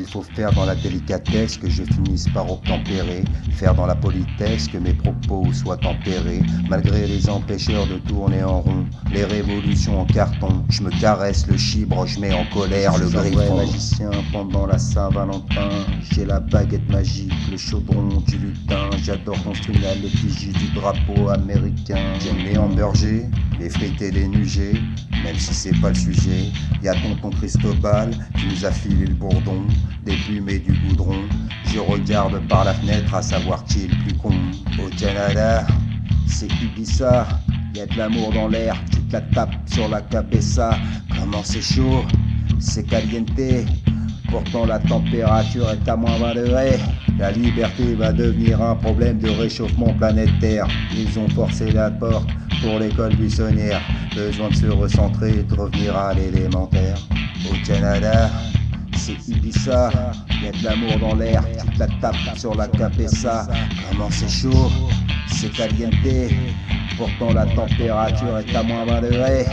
Il faut faire dans la délicatesse que je finisse par obtempérer, faire dans la politesse que mes propos soient tempérés, malgré les empêcheurs de tourner en rond, les révolutions en carton. Je me caresse le chibre, je mets en colère le griffon. magicien pendant la Saint-Valentin, j'ai la baguette magique, le chaudron du lutin. J'adore construire l'effigie du drapeau américain. J'aime les hamburgers, les frites et les nugets, même si c'est pas le sujet. Y a tonton Cristobal qui nous a filé le bourdon, des plumes et du goudron. Je regarde par la fenêtre à savoir qui est le plus con. Au Canada, c'est Ibiza, y a de l'amour dans l'air, tu te la tapes sur la cabessa. Comment c'est chaud, c'est caliente. Pourtant la température est à moins 20 degrés. La liberté va devenir un problème de réchauffement planétaire. Ils ont forcé la porte pour l'école buissonnière. Besoin de se recentrer et de revenir à l'élémentaire. Au Canada, c'est Ibiza, y a de l'amour dans l'air, tu te la tapes sur la capessa. Comment c'est chaud, c'est caliente. Pourtant la température est à moins 20 degrés.